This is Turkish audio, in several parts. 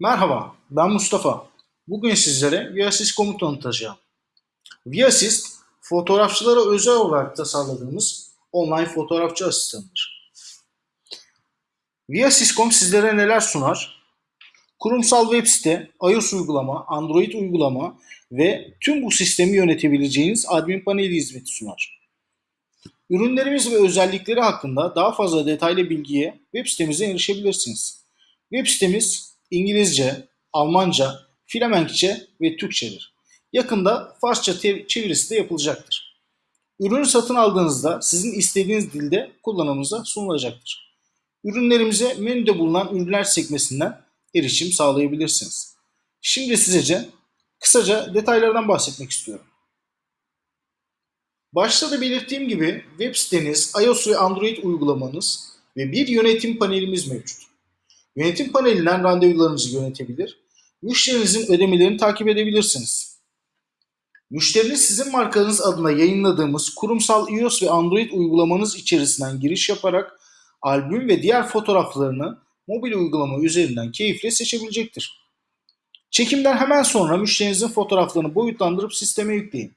Merhaba, ben Mustafa. Bugün sizlere ViaSys.com'u tanıtacağım. ViaSys, fotoğrafçılara özel olarak tasarladığımız online fotoğrafçı asistanıdır. ViaSys.com sizlere neler sunar? Kurumsal web site, iOS uygulama, Android uygulama ve tüm bu sistemi yönetebileceğiniz admin paneli hizmeti sunar. Ürünlerimiz ve özellikleri hakkında daha fazla detaylı bilgiye web sitemizden erişebilirsiniz. Web sitemiz İngilizce, Almanca, Flemenkçe ve Türkçedir. Yakında Farsça çevirisi de yapılacaktır. Ürünü satın aldığınızda sizin istediğiniz dilde kullanımınıza sunulacaktır. Ürünlerimize menüde bulunan ürünler sekmesinden erişim sağlayabilirsiniz. Şimdi sizece kısaca detaylardan bahsetmek istiyorum. Başta da belirttiğim gibi web siteniz, iOS ve Android uygulamanız ve bir yönetim panelimiz mevcut. Yönetim panelinden randevularınızı yönetebilir, müşterinizin ödemelerini takip edebilirsiniz. Müşteriniz sizin markanız adına yayınladığımız kurumsal iOS ve Android uygulamanız içerisinden giriş yaparak albüm ve diğer fotoğraflarını mobil uygulama üzerinden keyifle seçebilecektir. Çekimden hemen sonra müşterinizin fotoğraflarını boyutlandırıp sisteme yükleyin.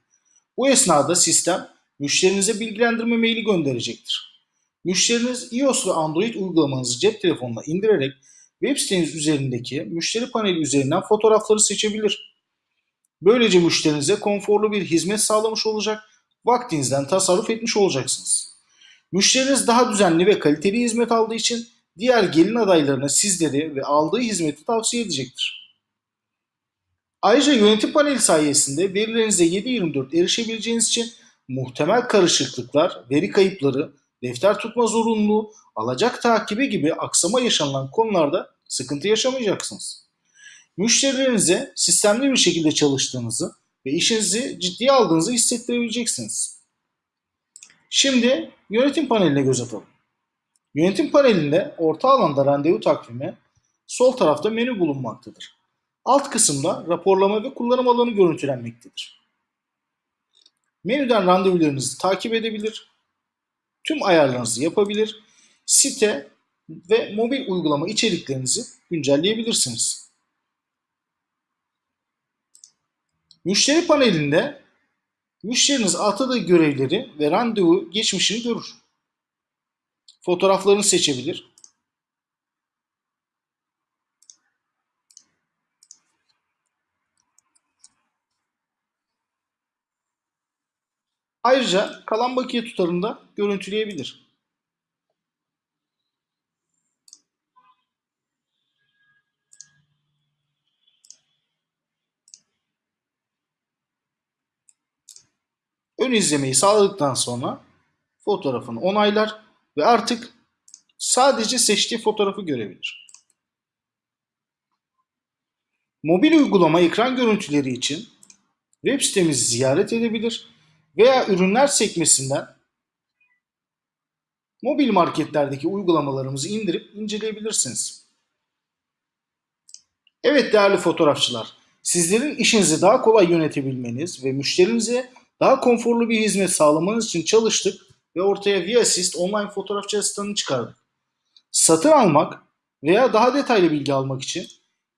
Bu esnada sistem müşterinize bilgilendirme maili gönderecektir. Müşteriniz iOS ve Android uygulamanızı cep telefonuna indirerek web siteniz üzerindeki müşteri paneli üzerinden fotoğrafları seçebilir. Böylece müşterinize konforlu bir hizmet sağlamış olacak, vaktinizden tasarruf etmiş olacaksınız. Müşteriniz daha düzenli ve kaliteli hizmet aldığı için diğer gelin adaylarına sizleri ve aldığı hizmeti tavsiye edecektir. Ayrıca yönetim paneli sayesinde verilerinize 7/24 erişebileceğiniz için muhtemel karışıklıklar, veri kayıpları, defter tutma zorunluluğu, alacak takibi gibi aksama yaşanılan konularda sıkıntı yaşamayacaksınız. Müşterilerinize sistemli bir şekilde çalıştığınızı ve işinizi ciddiye aldığınızı hissettirebileceksiniz. Şimdi yönetim paneline göz atalım. Yönetim panelinde orta alanda randevu takvimi, sol tarafta menü bulunmaktadır. Alt kısımda raporlama ve kullanım alanı görüntülenmektedir. Menüden randevularınızı takip edebilir, tüm ayarlarınızı yapabilir, site ve mobil uygulama içeriklerinizi güncelleyebilirsiniz. Müşteri panelinde müşteriniz atadığı görevleri ve randevu geçmişini görür. Fotoğraflarını seçebilir. Ayrıca kalan bakiye tutarını da görüntüleyebilir. Ön izlemeyi sağladıktan sonra fotoğrafını onaylar ve artık sadece seçtiği fotoğrafı görebilir. Mobil uygulama ekran görüntüleri için web sitemizi ziyaret edebilir veya ürünler sekmesinden mobil marketlerdeki uygulamalarımızı indirip inceleyebilirsiniz. Evet değerli fotoğrafçılar, sizlerin işinizi daha kolay yönetebilmeniz ve müşterinize daha konforlu bir hizmet sağlamanız için çalıştık ve ortaya ViaSys online fotoğrafçı asistanını çıkardık. Satın almak veya daha detaylı bilgi almak için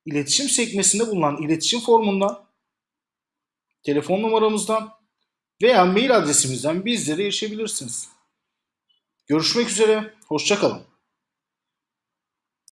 iletişim sekmesinde bulunan iletişim formundan, telefon numaramızdan veya mail adresimizden bizlere erişebilirsiniz. Görüşmek üzere, hoşçakalın.